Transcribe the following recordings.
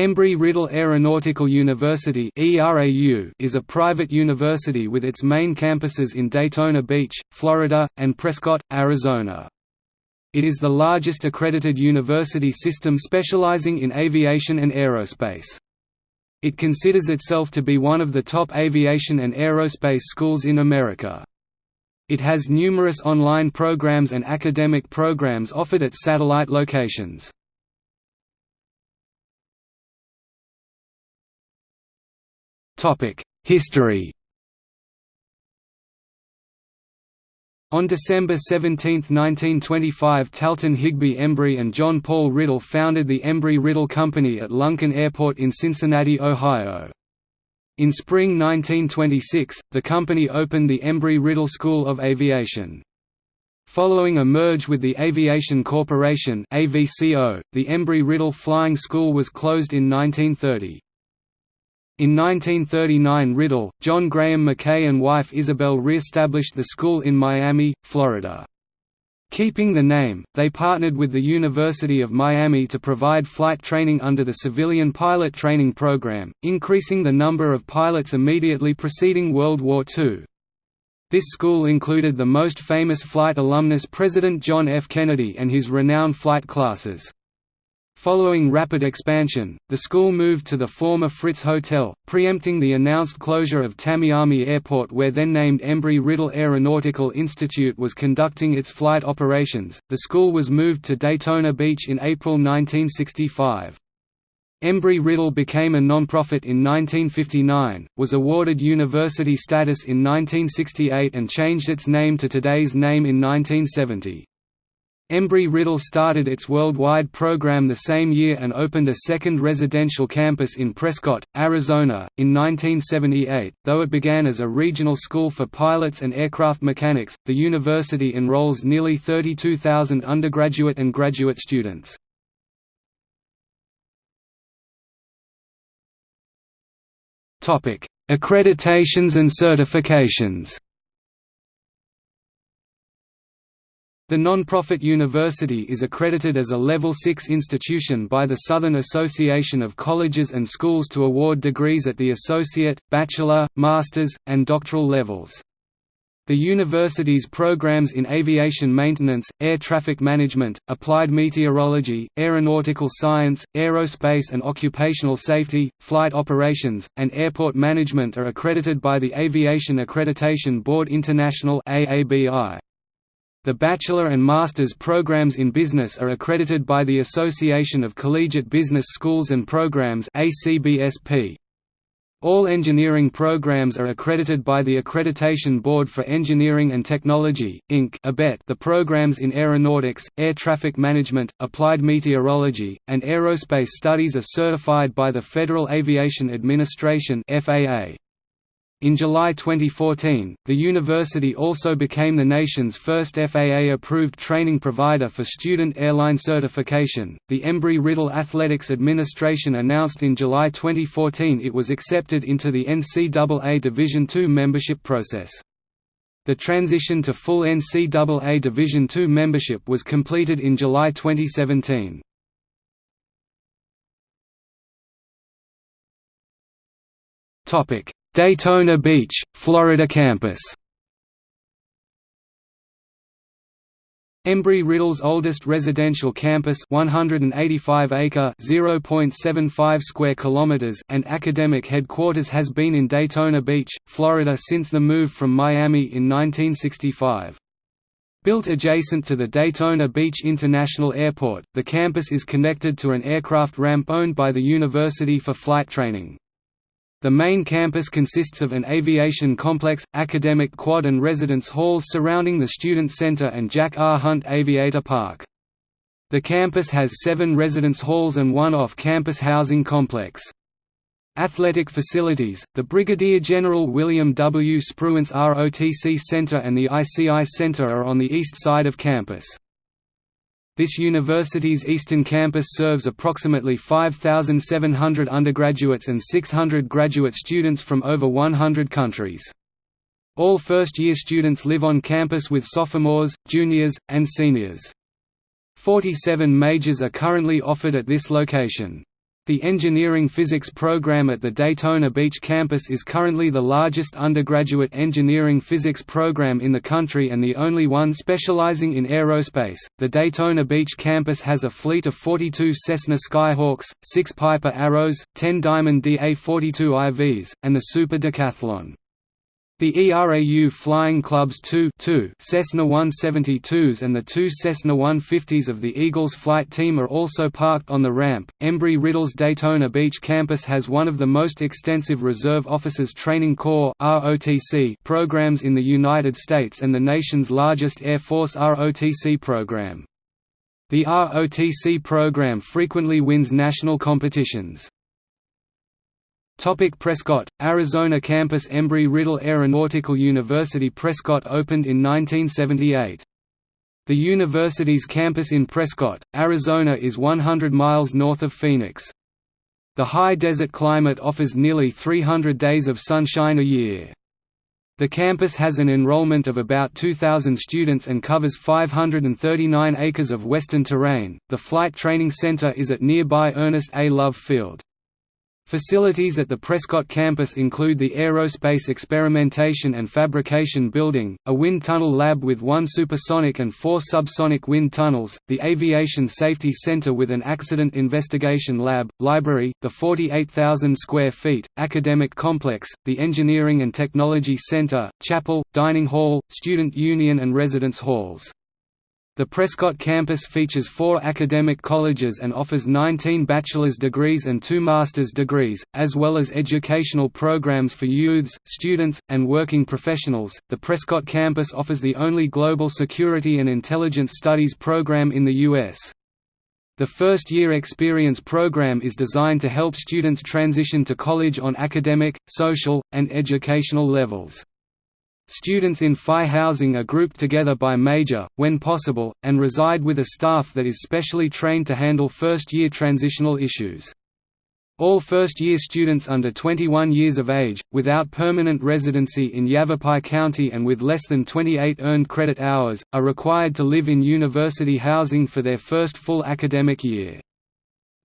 Embry-Riddle Aeronautical University is a private university with its main campuses in Daytona Beach, Florida, and Prescott, Arizona. It is the largest accredited university system specializing in aviation and aerospace. It considers itself to be one of the top aviation and aerospace schools in America. It has numerous online programs and academic programs offered at satellite locations. History On December 17, 1925 Talton Higby Embry and John Paul Riddle founded the Embry-Riddle Company at Lunken Airport in Cincinnati, Ohio. In spring 1926, the company opened the Embry-Riddle School of Aviation. Following a merge with the Aviation Corporation the Embry-Riddle Flying School was closed in 1930. In 1939 Riddle, John Graham McKay and wife Isabel re-established the school in Miami, Florida. Keeping the name, they partnered with the University of Miami to provide flight training under the Civilian Pilot Training Program, increasing the number of pilots immediately preceding World War II. This school included the most famous flight alumnus President John F. Kennedy and his renowned flight classes. Following rapid expansion, the school moved to the former Fritz Hotel, preempting the announced closure of Tamiami Airport where then named Embry-Riddle Aeronautical Institute was conducting its flight operations. The school was moved to Daytona Beach in April 1965. Embry-Riddle became a nonprofit in 1959, was awarded university status in 1968 and changed its name to today's name in 1970. Embry-Riddle started its worldwide program the same year and opened a second residential campus in Prescott, Arizona, in 1978. Though it began as a regional school for pilots and aircraft mechanics, the university enrolls nearly 32,000 undergraduate and graduate students. Topic: Accreditations and certifications The non-profit university is accredited as a Level 6 institution by the Southern Association of Colleges and Schools to award degrees at the associate, bachelor, master's, and doctoral levels. The university's programs in aviation maintenance, air traffic management, applied meteorology, aeronautical science, aerospace and occupational safety, flight operations, and airport management are accredited by the Aviation Accreditation Board International AABI. The bachelor and master's programs in business are accredited by the Association of Collegiate Business Schools and Programs ACBSP. All engineering programs are accredited by the Accreditation Board for Engineering and Technology, Inc. The programs in aeronautics, air traffic management, applied meteorology, and aerospace studies are certified by the Federal Aviation Administration FAA. In July 2014, the university also became the nation's first FAA-approved training provider for student airline certification. The Embry-Riddle Athletics Administration announced in July 2014 it was accepted into the NCAA Division II membership process. The transition to full NCAA Division II membership was completed in July 2017. Topic: Daytona Beach, Florida campus Embry-Riddle's oldest residential campus 185 acre 0.75 square kilometers and academic headquarters has been in Daytona Beach, Florida since the move from Miami in 1965. Built adjacent to the Daytona Beach International Airport, the campus is connected to an aircraft ramp owned by the university for flight training. The main campus consists of an aviation complex, academic quad and residence halls surrounding the Student Center and Jack R. Hunt Aviator Park. The campus has seven residence halls and one off-campus housing complex. Athletic facilities, the Brigadier General William W. Spruance ROTC Center and the ICI Center are on the east side of campus. This university's eastern campus serves approximately 5,700 undergraduates and 600 graduate students from over 100 countries. All first-year students live on campus with sophomores, juniors, and seniors. 47 majors are currently offered at this location. The engineering physics program at the Daytona Beach campus is currently the largest undergraduate engineering physics program in the country and the only one specializing in aerospace. The Daytona Beach campus has a fleet of 42 Cessna Skyhawks, 6 Piper Arrows, 10 Diamond DA-42 IVs, and the Super Decathlon. The ERAU Flying Club's two, two Cessna 172s and the two Cessna 150s of the Eagles flight team are also parked on the ramp. Embry-Riddle's Daytona Beach campus has one of the most extensive Reserve Officers Training Corps (ROTC) programs in the United States and the nation's largest Air Force ROTC program. The ROTC program frequently wins national competitions. Topic Prescott, Arizona campus Embry-Riddle Aeronautical University Prescott opened in 1978. The university's campus in Prescott, Arizona is 100 miles north of Phoenix. The high desert climate offers nearly 300 days of sunshine a year. The campus has an enrollment of about 2,000 students and covers 539 acres of western terrain. The Flight Training Center is at nearby Ernest A. Love Field. Facilities at the Prescott campus include the Aerospace Experimentation and Fabrication Building, a wind tunnel lab with one supersonic and four subsonic wind tunnels, the Aviation Safety Center with an accident investigation lab, library, the 48,000 square feet, academic complex, the Engineering and Technology Center, chapel, dining hall, student union and residence halls. The Prescott campus features four academic colleges and offers 19 bachelor's degrees and two master's degrees, as well as educational programs for youths, students, and working professionals. The Prescott campus offers the only global security and intelligence studies program in the U.S. The first year experience program is designed to help students transition to college on academic, social, and educational levels. Students in Phi housing are grouped together by major, when possible, and reside with a staff that is specially trained to handle first-year transitional issues. All first-year students under 21 years of age, without permanent residency in Yavapai County and with less than 28 earned credit hours, are required to live in university housing for their first full academic year.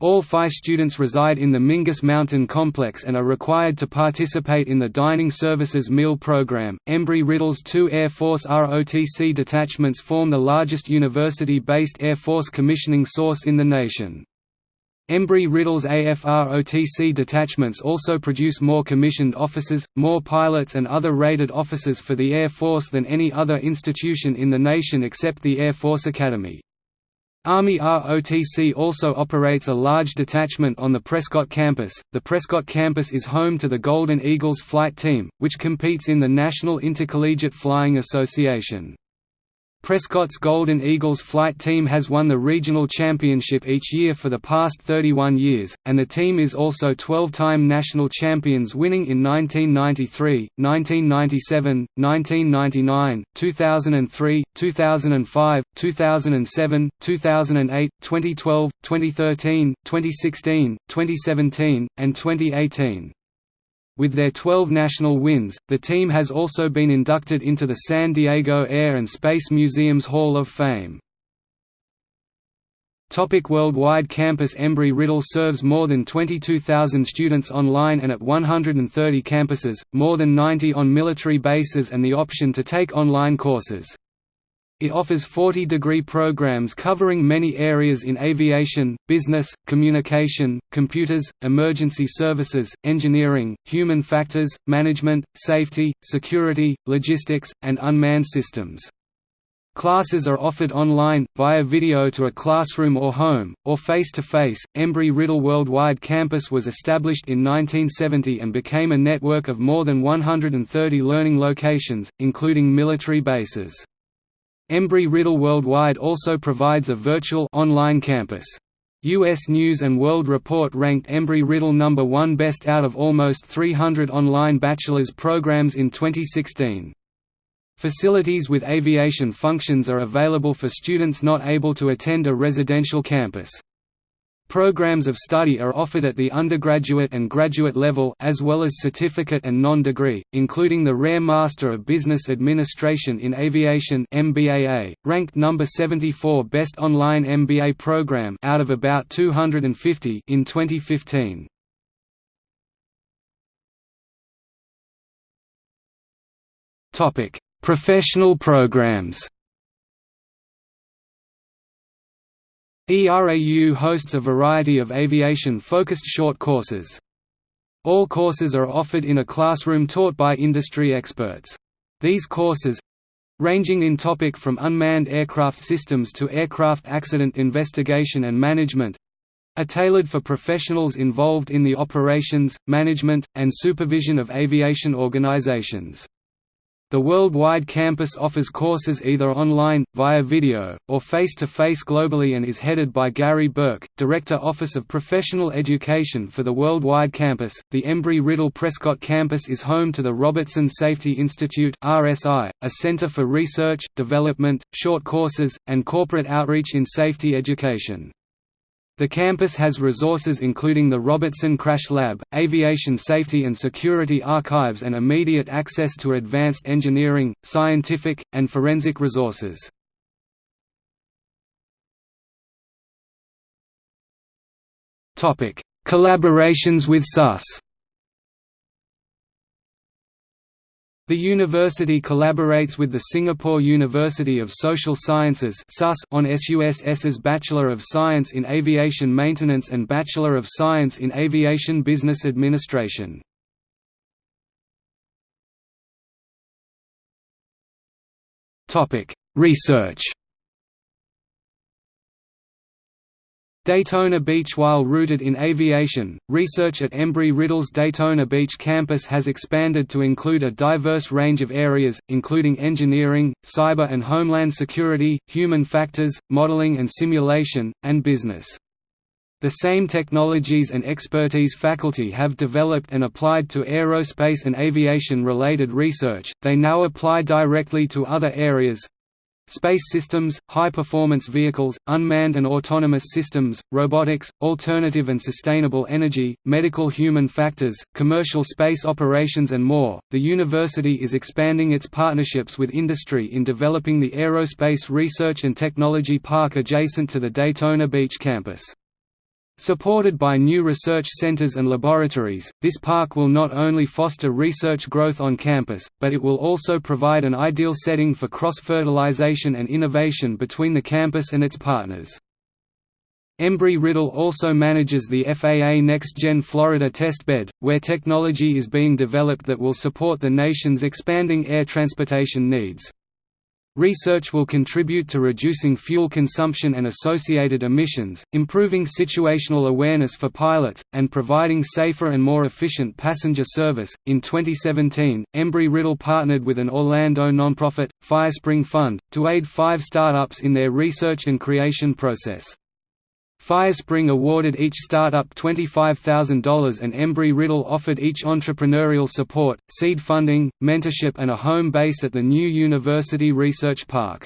All Phi students reside in the Mingus Mountain Complex and are required to participate in the Dining Services Meal Program. Embry-Riddle's two Air Force ROTC detachments form the largest university-based Air Force commissioning source in the nation. Embry-Riddle's AFROTC detachments also produce more commissioned officers, more pilots and other rated officers for the Air Force than any other institution in the nation except the Air Force Academy. Army ROTC also operates a large detachment on the Prescott campus. The Prescott campus is home to the Golden Eagles flight team, which competes in the National Intercollegiate Flying Association. Prescott's Golden Eagles flight team has won the regional championship each year for the past 31 years, and the team is also 12-time national champions winning in 1993, 1997, 1999, 2003, 2005, 2007, 2008, 2012, 2013, 2016, 2017, and 2018. With their 12 national wins, the team has also been inducted into the San Diego Air and Space Museum's Hall of Fame. Topic worldwide Campus Embry-Riddle serves more than 22,000 students online and at 130 campuses, more than 90 on military bases and the option to take online courses. It offers 40-degree programs covering many areas in aviation, business, communication, computers, emergency services, engineering, human factors, management, safety, security, logistics, and unmanned systems. Classes are offered online, via video to a classroom or home, or face-to-face. -face. Embry-Riddle Worldwide Campus was established in 1970 and became a network of more than 130 learning locations, including military bases. Embry-Riddle Worldwide also provides a virtual online campus. U.S. News & World Report ranked Embry-Riddle number 1 best out of almost 300 online bachelor's programs in 2016. Facilities with aviation functions are available for students not able to attend a residential campus. Programs of study are offered at the undergraduate and graduate level as well as certificate and non-degree, including the rare Master of Business Administration in Aviation MBAA, ranked number 74 best online MBA program out of about 250 in 2015. Topic: Professional programs. ERAU hosts a variety of aviation-focused short courses. All courses are offered in a classroom taught by industry experts. These courses ranging in topic from unmanned aircraft systems to aircraft accident investigation and management are tailored for professionals involved in the operations, management, and supervision of aviation organizations. The worldwide campus offers courses either online, via video, or face-to-face -face globally and is headed by Gary Burke, Director Office of Professional Education for the worldwide campus. The Embry-Riddle Prescott campus is home to the Robertson Safety Institute (RSI), a center for research, development, short courses, and corporate outreach in safety education. The campus has resources including the Robertson Crash Lab, Aviation Safety and Security Archives and immediate access to advanced engineering, scientific, and forensic resources. Collaborations with SUS The university collaborates with the Singapore University of Social Sciences on SUSS's Bachelor of Science in Aviation Maintenance and Bachelor of Science in Aviation Business Administration. Research Daytona Beach While rooted in aviation, research at Embry-Riddle's Daytona Beach campus has expanded to include a diverse range of areas, including engineering, cyber and homeland security, human factors, modeling and simulation, and business. The same technologies and expertise faculty have developed and applied to aerospace and aviation-related research, they now apply directly to other areas, Space systems, high-performance vehicles, unmanned and autonomous systems, robotics, alternative and sustainable energy, medical human factors, commercial space operations and more. The university is expanding its partnerships with industry in developing the Aerospace Research and Technology Park adjacent to the Daytona Beach campus. Supported by new research centers and laboratories, this park will not only foster research growth on campus, but it will also provide an ideal setting for cross-fertilization and innovation between the campus and its partners. Embry-Riddle also manages the FAA NextGen Florida testbed, where technology is being developed that will support the nation's expanding air transportation needs. Research will contribute to reducing fuel consumption and associated emissions, improving situational awareness for pilots, and providing safer and more efficient passenger service. In 2017, Embry Riddle partnered with an Orlando nonprofit, Firespring Fund, to aid five startups in their research and creation process. Firespring awarded each startup $25,000 and Embry-Riddle offered each entrepreneurial support, seed funding, mentorship and a home base at the new University Research Park.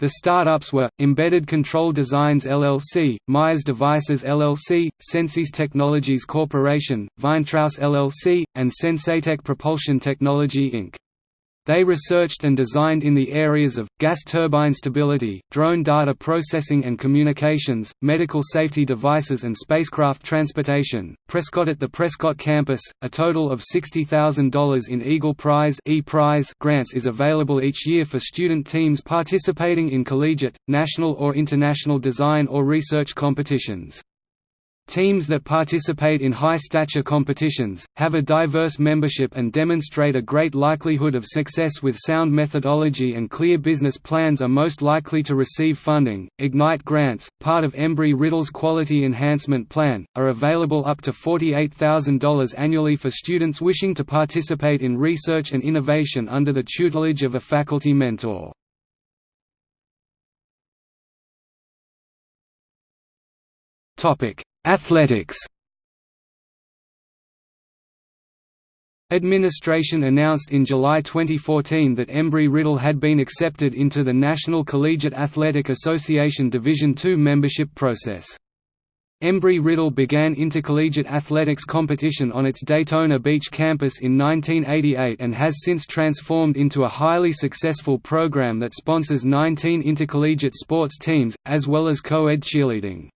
The startups were, Embedded Control Designs LLC, Myers Devices LLC, Sensis Technologies Corporation, Vinetraus LLC, and Sensatek Propulsion Technology Inc. They researched and designed in the areas of, gas turbine stability, drone data processing and communications, medical safety devices and spacecraft transportation. Prescott At the Prescott campus, a total of $60,000 in Eagle Prize, e -Prize grants is available each year for student teams participating in collegiate, national or international design or research competitions. Teams that participate in high-stature competitions, have a diverse membership and demonstrate a great likelihood of success with sound methodology and clear business plans are most likely to receive funding. Ignite grants, part of Embry Riddle's Quality Enhancement Plan, are available up to $48,000 annually for students wishing to participate in research and innovation under the tutelage of a faculty mentor. Topic: Athletics Administration announced in July 2014 that Embry-Riddle had been accepted into the National Collegiate Athletic Association Division II membership process. Embry-Riddle began intercollegiate athletics competition on its Daytona Beach campus in 1988 and has since transformed into a highly successful program that sponsors 19 intercollegiate sports teams, as well as co-ed cheerleading.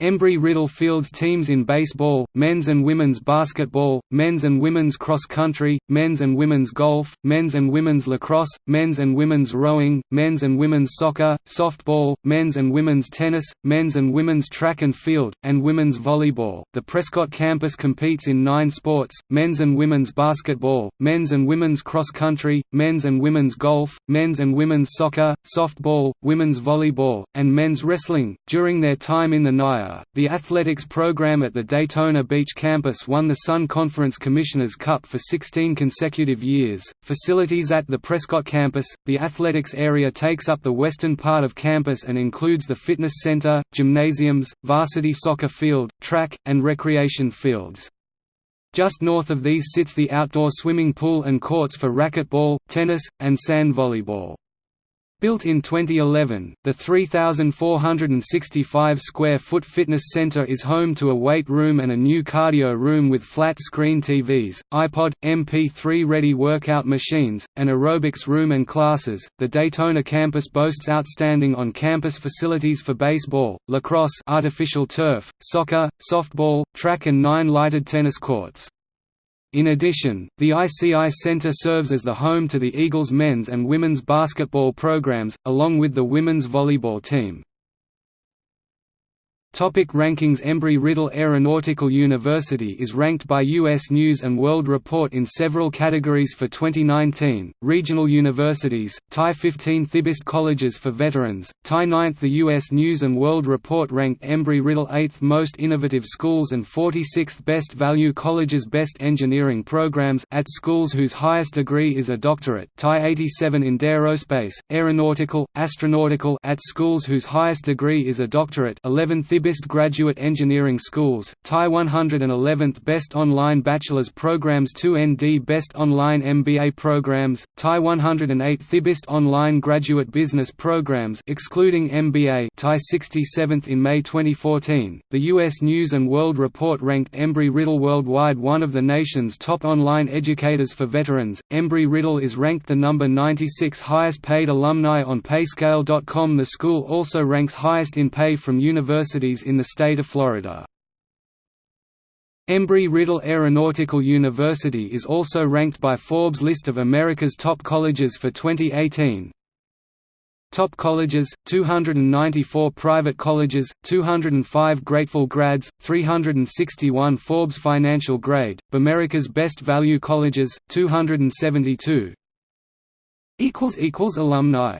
Embry-Riddle fields teams in baseball, men's and women's basketball, men's and women's cross-country, men's and women's golf, men's and women's lacrosse, men's and women's rowing, men's and women's soccer, softball, men's and women's tennis, men's and women's track and field, and women's volleyball. The Prescott campus competes in nine sports, men's and women's basketball, men's and women's cross-country, men's and women's golf, men's and women's soccer, softball, women's volleyball, and men's wrestling. During their time in the NAIA, the athletics program at the Daytona Beach campus won the Sun Conference Commissioners Cup for 16 consecutive years. Facilities at the Prescott campus The athletics area takes up the western part of campus and includes the fitness center, gymnasiums, varsity soccer field, track, and recreation fields. Just north of these sits the outdoor swimming pool and courts for racquetball, tennis, and sand volleyball. Built in 2011, the 3,465 square foot fitness center is home to a weight room and a new cardio room with flat screen TVs, iPod, MP3 ready workout machines, an aerobics room and classes. The Daytona campus boasts outstanding on campus facilities for baseball, lacrosse, artificial turf, soccer, softball, track, and nine lighted tennis courts. In addition, the ICI Center serves as the home to the Eagles men's and women's basketball programs, along with the women's volleyball team. Topic rankings Embry-Riddle Aeronautical University is ranked by U.S. News & World Report in several categories for 2019, Regional Universities, TIE 15 Thibist Colleges for Veterans, TIE 9th The U.S. News & World Report ranked Embry-Riddle 8th Most Innovative Schools and 46th Best Value Colleges Best Engineering Programs at schools whose highest degree is a doctorate TIE 87 in Aerospace, Aeronautical, Astronautical at schools whose highest degree is a doctorate 11 Best Graduate Engineering Schools, TIE 111th Best Online Bachelor's Programs 2ND Best Online MBA Programs, TIE 108 Thibist Online Graduate Business Programs excluding MBA TIE 67th in May 2014. The US News World Report ranked Embry-Riddle worldwide one of the nation's top online educators for veterans. Embry-Riddle is ranked the number 96 highest paid alumni on payscale.com. The school also ranks highest in pay from universities in the state of Florida. Embry-Riddle Aeronautical University is also ranked by Forbes list of America's top colleges for 2018. Top colleges, 294 private colleges, 205 Grateful Grads, 361 Forbes Financial Grade, America's Best Value Colleges, 272 Alumni